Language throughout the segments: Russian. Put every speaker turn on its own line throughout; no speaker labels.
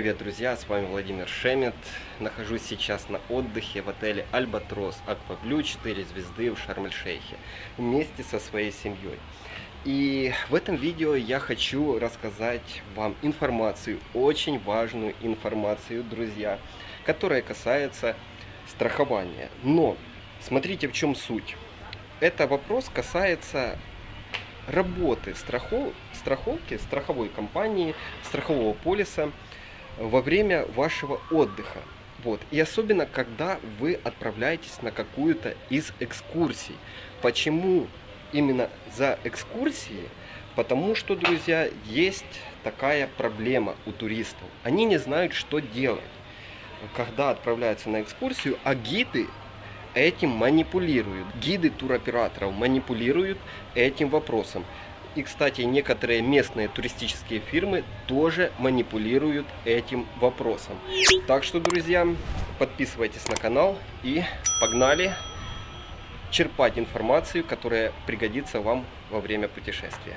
привет, друзья! С вами Владимир Шемет. Нахожусь сейчас на отдыхе в отеле Альбатрос Акваблю 4 звезды в Шарм-эль-Шейхе вместе со своей семьей. И в этом видео я хочу рассказать вам информацию, очень важную информацию, друзья, которая касается страхования. Но смотрите, в чем суть. Это вопрос касается работы страхов, страховки, страховой компании, страхового полиса во время вашего отдыха. Вот. И особенно, когда вы отправляетесь на какую-то из экскурсий. Почему именно за экскурсии? Потому что, друзья, есть такая проблема у туристов. Они не знают, что делать, когда отправляются на экскурсию, а гиды этим манипулируют. Гиды туроператоров манипулируют этим вопросом. И, кстати, некоторые местные туристические фирмы тоже манипулируют этим вопросом. Так что, друзья, подписывайтесь на канал и погнали черпать информацию, которая пригодится вам во время путешествия.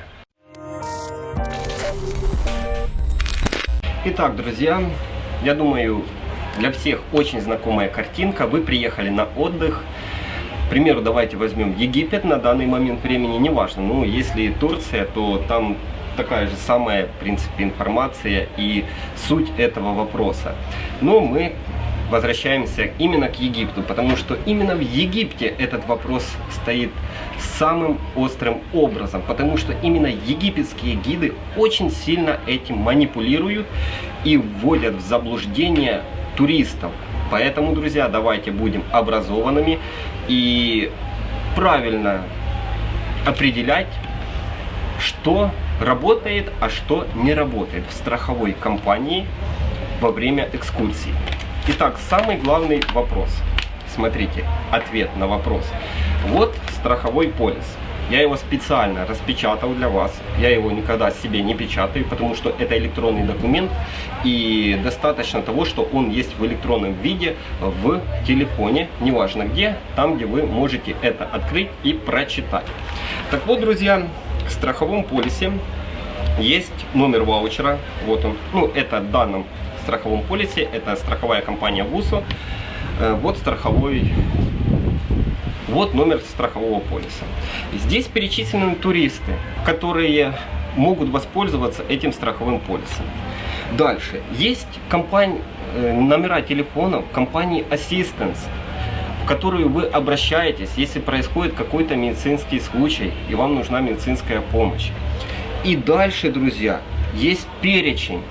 Итак, друзья, я думаю, для всех очень знакомая картинка. Вы приехали на отдых. Примеру, давайте возьмем Египет на данный момент времени, неважно. Ну, если Турция, то там такая же самая, в принципе, информация и суть этого вопроса. Но мы возвращаемся именно к Египту, потому что именно в Египте этот вопрос стоит самым острым образом, потому что именно египетские гиды очень сильно этим манипулируют и вводят в заблуждение туристов. Поэтому, друзья, давайте будем образованными и правильно определять, что работает, а что не работает в страховой компании во время экскурсии. Итак, самый главный вопрос. Смотрите, ответ на вопрос. Вот страховой полис. Я его специально распечатал для вас. Я его никогда себе не печатаю, потому что это электронный документ. И достаточно того, что он есть в электронном виде в телефоне, неважно где, там, где вы можете это открыть и прочитать. Так вот, друзья, в страховом полисе есть номер ваучера. Вот он. Ну, это в данном страховом полисе. Это страховая компания ВУСО. Э, вот страховой вот номер страхового полиса. Здесь перечислены туристы, которые могут воспользоваться этим страховым полисом. Дальше. Есть компания, э, номера телефонов компании Assistance, в которую вы обращаетесь, если происходит какой-то медицинский случай и вам нужна медицинская помощь. И дальше, друзья, есть перечень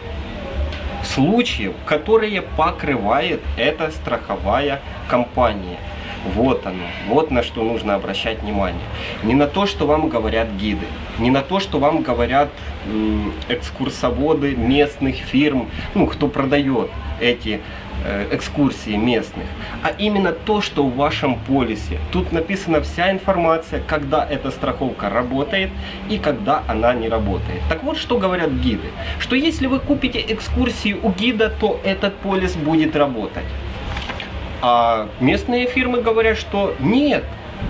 случаев, которые покрывает эта страховая компания. Вот оно, вот на что нужно обращать внимание. Не на то, что вам говорят гиды, не на то, что вам говорят экскурсоводы местных фирм, ну, кто продает эти э, экскурсии местных, а именно то, что в вашем полисе. Тут написана вся информация, когда эта страховка работает и когда она не работает. Так вот, что говорят гиды. Что если вы купите экскурсии у гида, то этот полис будет работать. А местные фирмы говорят, что нет,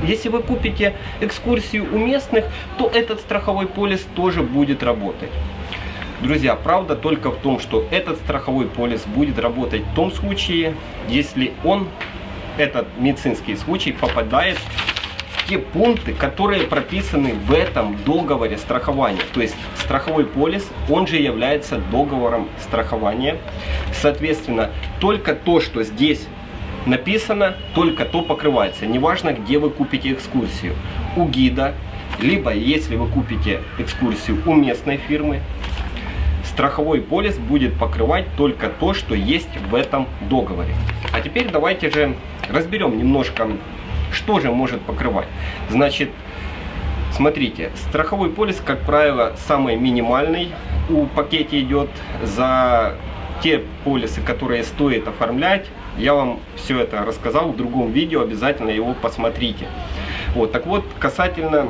если вы купите экскурсию у местных, то этот страховой полис тоже будет работать. Друзья, правда только в том, что этот страховой полис будет работать в том случае, если он, этот медицинский случай, попадает в те пункты, которые прописаны в этом договоре страхования. То есть страховой полис, он же является договором страхования. Соответственно, только то, что здесь написано, только то покрывается. Неважно, где вы купите экскурсию. У гида, либо если вы купите экскурсию у местной фирмы, страховой полис будет покрывать только то, что есть в этом договоре. А теперь давайте же разберем немножко, что же может покрывать. Значит, смотрите, страховой полис, как правило, самый минимальный у пакете идет за те полисы, которые стоит оформлять, я вам все это рассказал в другом видео, обязательно его посмотрите. Вот, так вот, касательно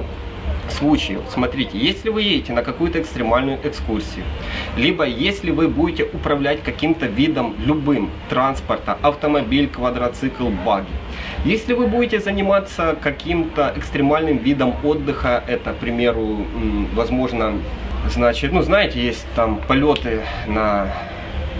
случаев, смотрите, если вы едете на какую-то экстремальную экскурсию, либо если вы будете управлять каким-то видом любым транспорта, автомобиль, квадроцикл, баги, если вы будете заниматься каким-то экстремальным видом отдыха, это, к примеру, возможно, значит, ну, знаете, есть там полеты на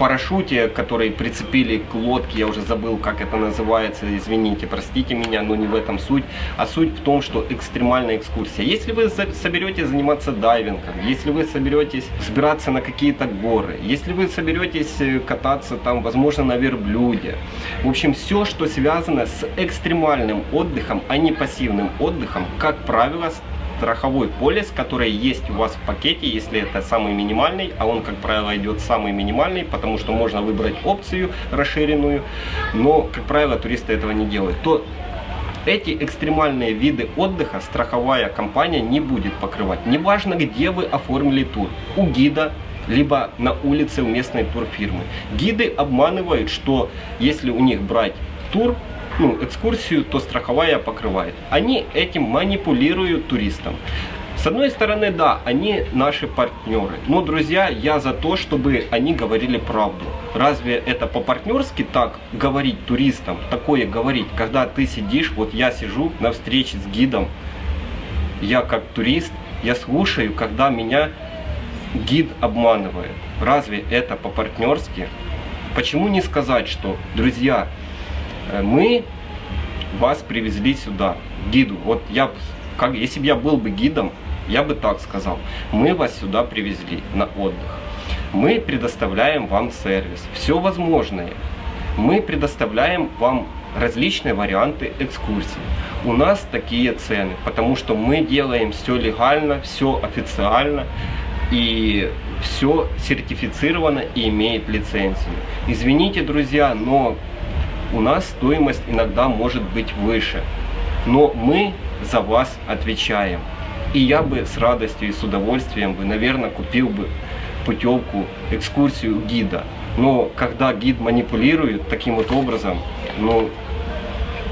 парашюте, который прицепили к лодке, я уже забыл, как это называется, извините, простите меня, но не в этом суть, а суть в том, что экстремальная экскурсия. Если вы соберетесь заниматься дайвингом, если вы соберетесь собираться на какие-то горы, если вы соберетесь э, кататься там, возможно, на верблюде, в общем, все, что связано с экстремальным отдыхом, а не пассивным отдыхом, как правило, страховой полис, который есть у вас в пакете, если это самый минимальный, а он, как правило, идет самый минимальный, потому что можно выбрать опцию расширенную, но, как правило, туристы этого не делают, то эти экстремальные виды отдыха страховая компания не будет покрывать. Неважно, где вы оформили тур, у гида, либо на улице у местной турфирмы. Гиды обманывают, что если у них брать тур, ну, экскурсию, то страховая покрывает. Они этим манипулируют туристам. С одной стороны, да, они наши партнеры. Но, друзья, я за то, чтобы они говорили правду. Разве это по-партнерски так говорить туристам, такое говорить, когда ты сидишь, вот я сижу на встрече с гидом, я как турист, я слушаю, когда меня гид обманывает. Разве это по-партнерски? Почему не сказать, что, друзья, мы вас привезли сюда, гиду. Вот я, как, если бы я был бы гидом, я бы так сказал. Мы вас сюда привезли на отдых. Мы предоставляем вам сервис, все возможное. Мы предоставляем вам различные варианты экскурсий. У нас такие цены, потому что мы делаем все легально, все официально и все сертифицировано и имеет лицензию. Извините, друзья, но у нас стоимость иногда может быть выше. Но мы за вас отвечаем. И я бы с радостью и с удовольствием бы, наверное, купил бы путевку, экскурсию гида. Но когда гид манипулирует таким вот образом, ну,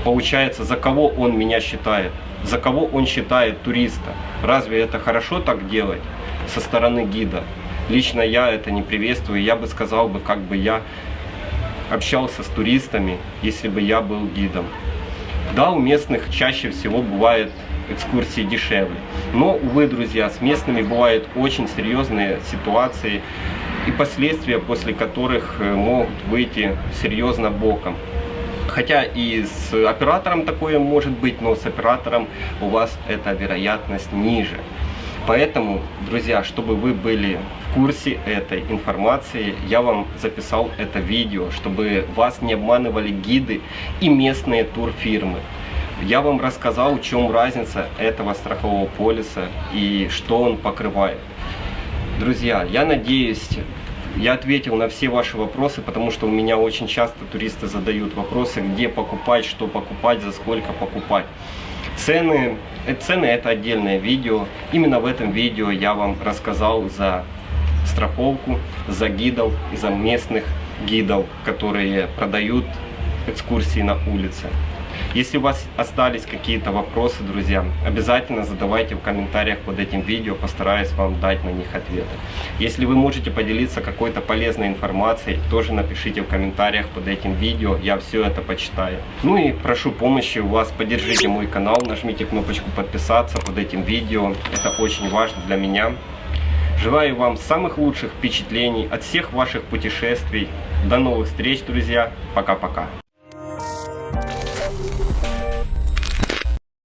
получается, за кого он меня считает? За кого он считает туриста? Разве это хорошо так делать со стороны гида? Лично я это не приветствую. Я бы сказал бы, как бы я общался с туристами, если бы я был гидом. Да, у местных чаще всего бывают экскурсии дешевле. Но, увы, друзья, с местными бывают очень серьезные ситуации и последствия, после которых э, могут выйти серьезно боком. Хотя и с оператором такое может быть, но с оператором у вас эта вероятность ниже. Поэтому, друзья, чтобы вы были в курсе этой информации, я вам записал это видео, чтобы вас не обманывали гиды и местные турфирмы. Я вам рассказал, в чем разница этого страхового полиса и что он покрывает. Друзья, я надеюсь, я ответил на все ваши вопросы, потому что у меня очень часто туристы задают вопросы, где покупать, что покупать, за сколько покупать. Цены, э, цены это отдельное видео. Именно в этом видео я вам рассказал за страховку, за гидов и за местных гидов, которые продают экскурсии на улице. Если у вас остались какие-то вопросы, друзья, обязательно задавайте в комментариях под этим видео, постараюсь вам дать на них ответы. Если вы можете поделиться какой-то полезной информацией, тоже напишите в комментариях под этим видео, я все это почитаю. Ну и прошу помощи у вас, поддержите мой канал, нажмите кнопочку подписаться под этим видео, это очень важно для меня. Желаю вам самых лучших впечатлений от всех ваших путешествий. До новых встреч, друзья. Пока-пока.